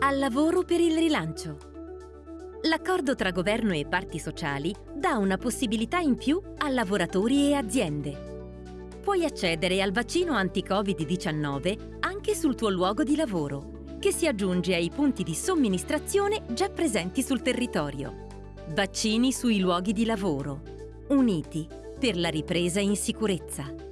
Al lavoro per il rilancio. L'accordo tra governo e parti sociali dà una possibilità in più a lavoratori e aziende. Puoi accedere al vaccino anti-Covid-19 anche sul tuo luogo di lavoro, che si aggiunge ai punti di somministrazione già presenti sul territorio. Vaccini sui luoghi di lavoro. Uniti per la ripresa in sicurezza.